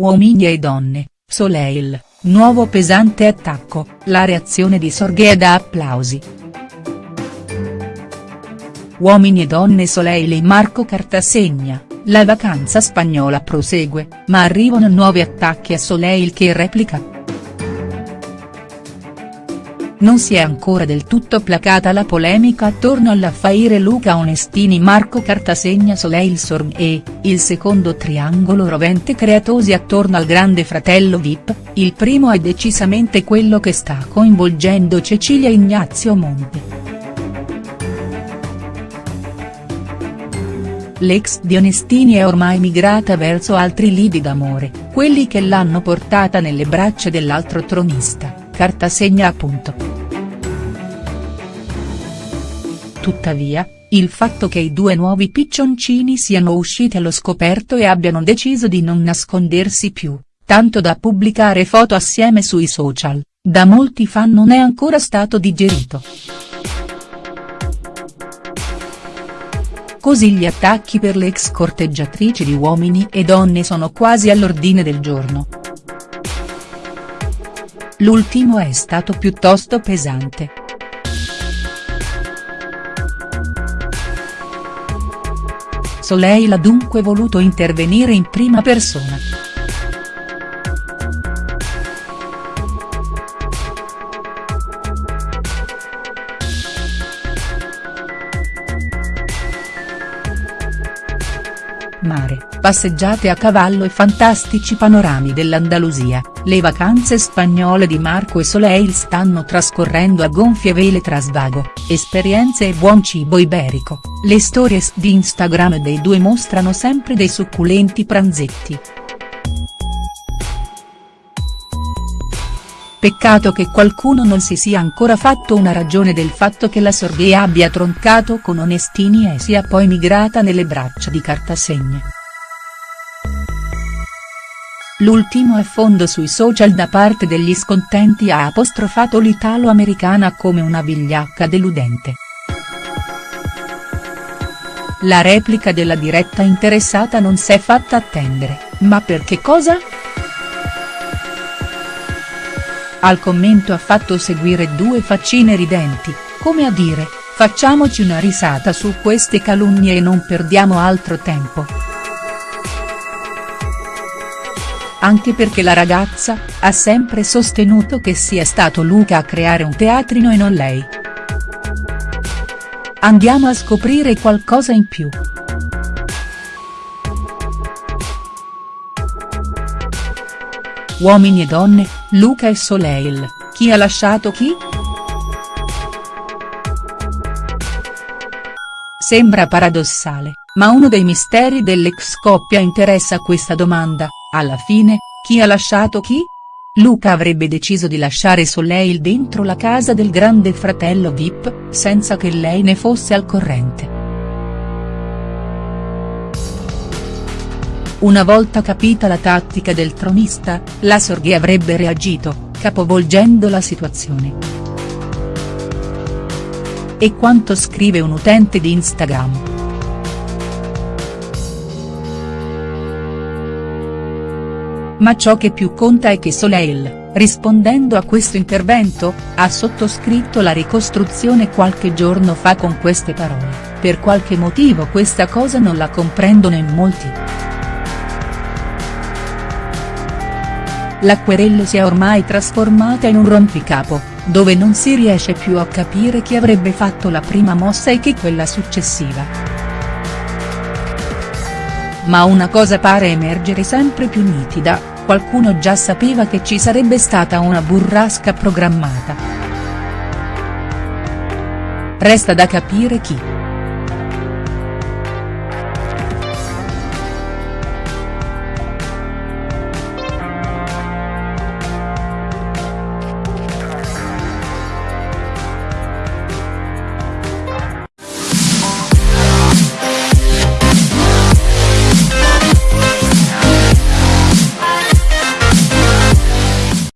Uomini e donne, Soleil, nuovo pesante attacco, la reazione di Sorghè da applausi. Uomini e donne Soleil e Marco Cartasegna, la vacanza spagnola prosegue, ma arrivano nuovi attacchi a Soleil che replica. Non si è ancora del tutto placata la polemica attorno all'affaire Luca Onestini Marco Cartasegna Soleil Sorghè, il secondo triangolo rovente creatosi attorno al grande fratello Vip, il primo è decisamente quello che sta coinvolgendo Cecilia Ignazio Monte. L'ex di Onestini è ormai migrata verso altri lidi d'amore, quelli che l'hanno portata nelle braccia dell'altro tronista, Cartasegna appunto. Tuttavia, il fatto che i due nuovi piccioncini siano usciti allo scoperto e abbiano deciso di non nascondersi più, tanto da pubblicare foto assieme sui social, da molti fan non è ancora stato digerito. Così gli attacchi per le ex corteggiatrici di Uomini e Donne sono quasi all'ordine del giorno. L'ultimo è stato piuttosto pesante. Soleil ha dunque voluto intervenire in prima persona. Mare, passeggiate a cavallo e fantastici panorami dell'Andalusia, le vacanze spagnole di Marco e Soleil stanno trascorrendo a gonfie vele tra svago, esperienze e buon cibo iberico, le stories di Instagram dei due mostrano sempre dei succulenti pranzetti. Peccato che qualcuno non si sia ancora fatto una ragione del fatto che la Sorghè abbia troncato con Onestini e sia poi migrata nelle braccia di Cartasegna. L'ultimo affondo sui social da parte degli scontenti ha apostrofato l'italo-americana come una vigliacca deludente. La replica della diretta interessata non s'è fatta attendere, ma per che cosa?. Al commento ha fatto seguire due faccine ridenti, come a dire, facciamoci una risata su queste calunnie e non perdiamo altro tempo. Anche perché la ragazza, ha sempre sostenuto che sia stato Luca a creare un teatrino e non lei. Andiamo a scoprire qualcosa in più. Uomini e donne, Luca e Soleil, chi ha lasciato chi?. Sembra paradossale, ma uno dei misteri dell'ex coppia interessa questa domanda, alla fine, chi ha lasciato chi?. Luca avrebbe deciso di lasciare Soleil dentro la casa del grande fratello Vip, senza che lei ne fosse al corrente. Una volta capita la tattica del tronista, la Sorghè avrebbe reagito, capovolgendo la situazione. E quanto scrive un utente di Instagram. Ma ciò che più conta è che Soleil, rispondendo a questo intervento, ha sottoscritto la ricostruzione qualche giorno fa con queste parole, per qualche motivo questa cosa non la comprendono in molti. La querella si è ormai trasformata in un rompicapo, dove non si riesce più a capire chi avrebbe fatto la prima mossa e chi quella successiva. Ma una cosa pare emergere sempre più nitida, qualcuno già sapeva che ci sarebbe stata una burrasca programmata. Resta da capire chi.